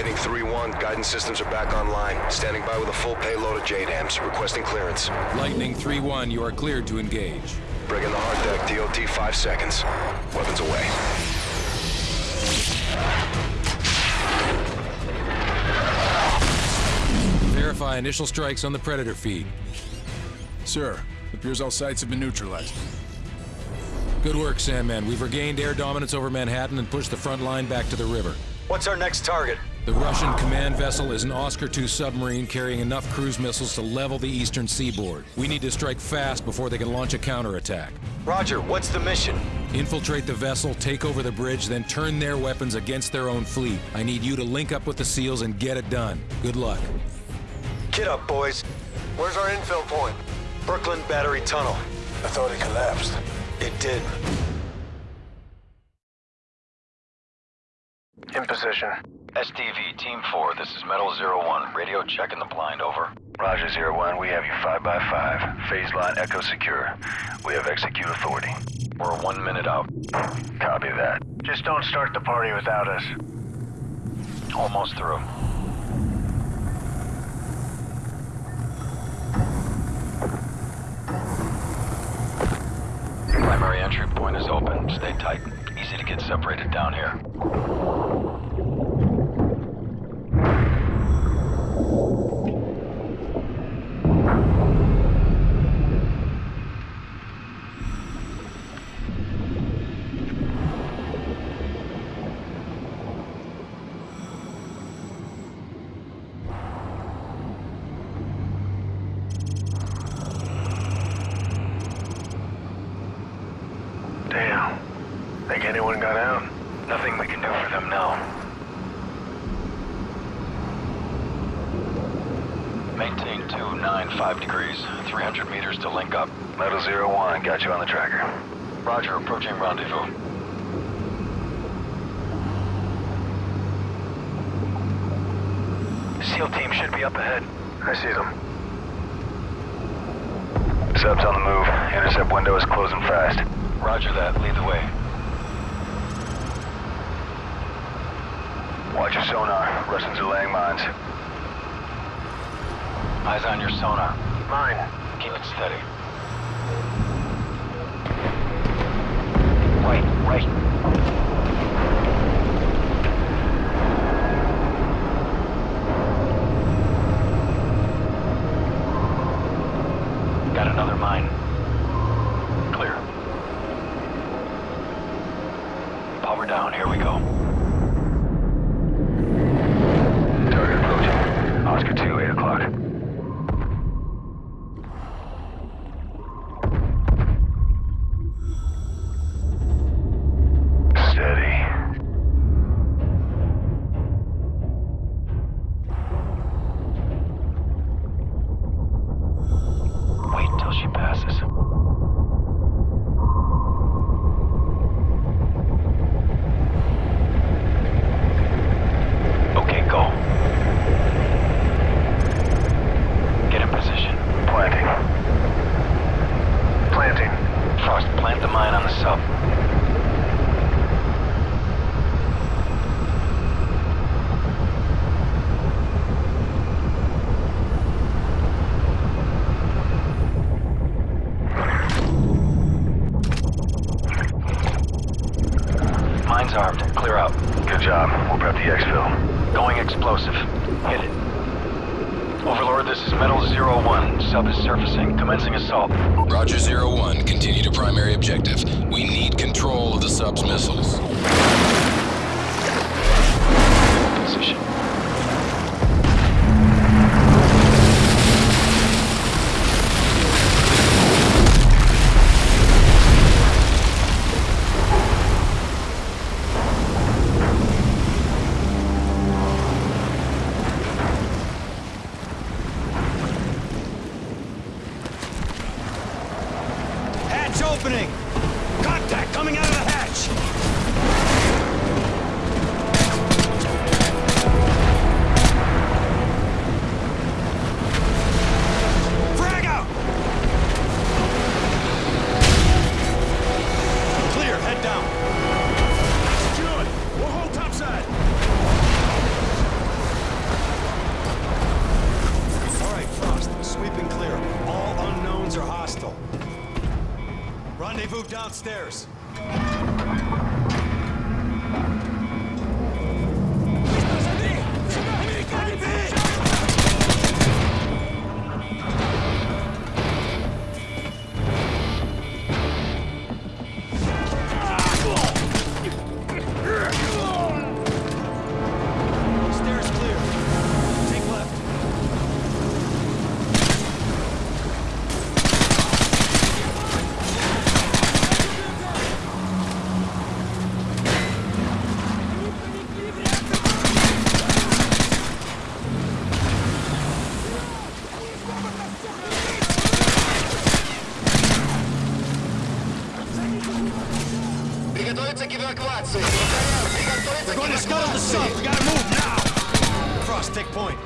Lightning 3-1, guidance systems are back online. Standing by with a full payload of JDAMs, requesting clearance. Lightning 3-1, you are cleared to engage. Bring in the hard deck, DOT 5 seconds. Weapons away. Verify initial strikes on the Predator feed. Sir, appears all sites have been neutralized. Good work, Sandman. We've regained air dominance over Manhattan and pushed the front line back to the river. What's our next target? The Russian command vessel is an Oscar II submarine carrying enough cruise missiles to level the eastern seaboard. We need to strike fast before they can launch a counterattack. Roger, what's the mission? Infiltrate the vessel, take over the bridge, then turn their weapons against their own fleet. I need you to link up with the SEALs and get it done. Good luck. Get up, boys. Where's our infil point? Brooklyn Battery Tunnel. I thought it collapsed. It did. In position. SDV, Team 4, this is Metal Zero One. Radio checking the blind, over. Roger, Zero One, we have you 5 by 5 Phase line Echo secure. We have execute authority. We're one minute out. Copy that. Just don't start the party without us. Almost through. Primary entry point is open. Stay tight. Easy to get separated down here. Anyone got out? Nothing we can do for them now. Maintain 295 degrees, 300 meters to link up. Metal Zero One, got you on the tracker. Roger, approaching rendezvous. SEAL team should be up ahead. I see them. Subs on the move. Intercept window is closing fast. Roger that, lead the way. Watch your sonar. Russians are laying mines. Eyes on your sonar. Mine. Keep it steady. Wait, wait. Exfil. Going explosive. Hit it. Overlord, this is Metal Zero One. Sub is surfacing. Commencing assault. Roger Zero One, continue to primary objective. We need control of the sub's missiles. Hatch opening! Contact coming out of the hatch! Приготовиться к эвакуации. Повторяю, приготовиться We're к going to scuttle the эвакуации. sub. We gotta move now. Cross, take point.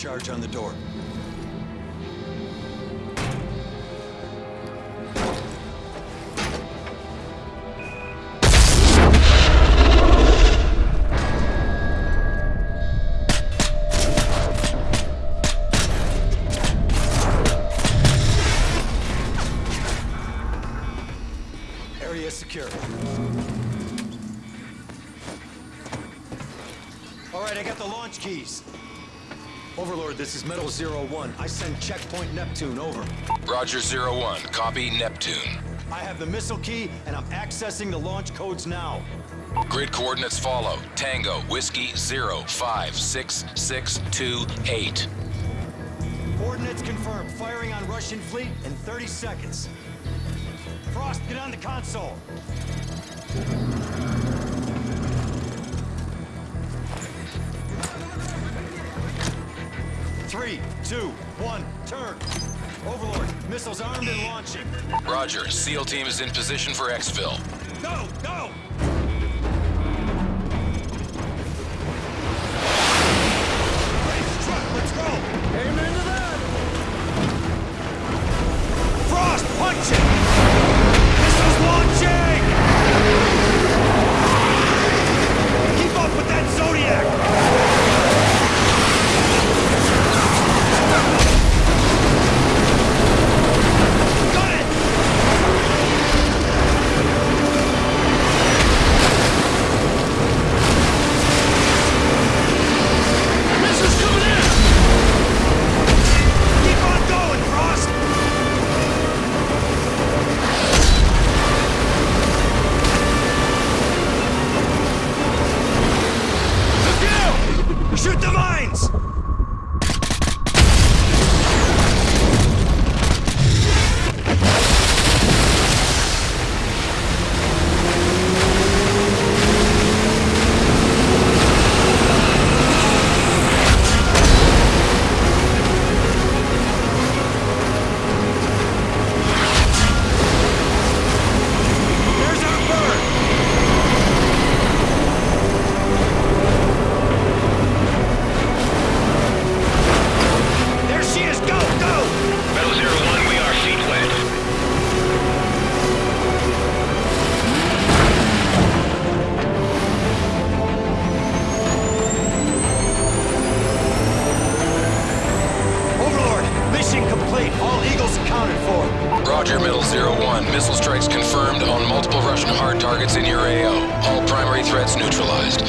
Charge on the door. Overlord, this is Metal Zero One. I send checkpoint Neptune, over. Roger, Zero One. Copy Neptune. I have the missile key, and I'm accessing the launch codes now. Grid coordinates follow. Tango, Whiskey, Zero, Five, Six, Six, Two, Eight. Coordinates confirmed. Firing on Russian fleet in 30 seconds. Frost, get on the console. Three, two, one, turn. Overlord, missiles armed and launching. Roger, SEAL team is in position for exfil. Go, go! Roger, Metal Zero One. Missile strikes confirmed on multiple Russian hard targets in your AO. All primary threats neutralized.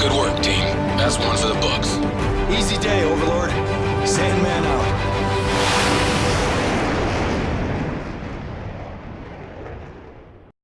Good work, team. That's one for the books. Easy day, Overlord.